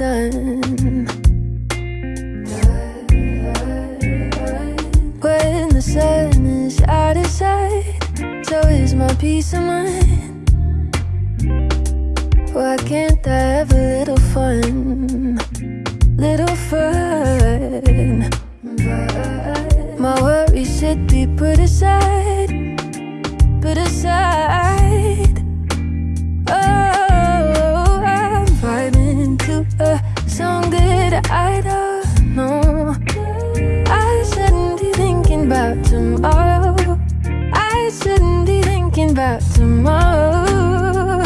done. When the sun is out of sight, so is my peace of mind. Why can't I have a little fun? Little fun. My worries should be put aside, about tomorrow.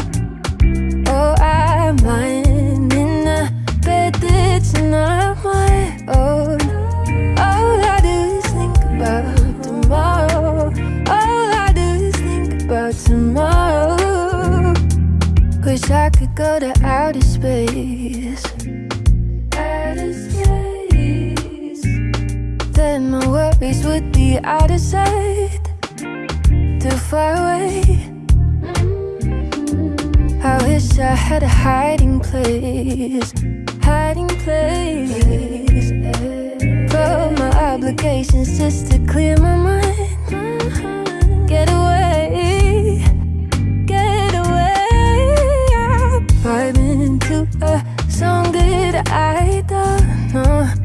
Oh, I'm lying in a bed that's not my own. All I do is think about tomorrow. All I do is think about tomorrow. Wish I could go to outer space. Outer space. Then my worries would be out of sight too far away. I wish I had a hiding place Hiding place But my obligation's just to clear my mind. Get away Get away. I'm vibing to a song that I don't know.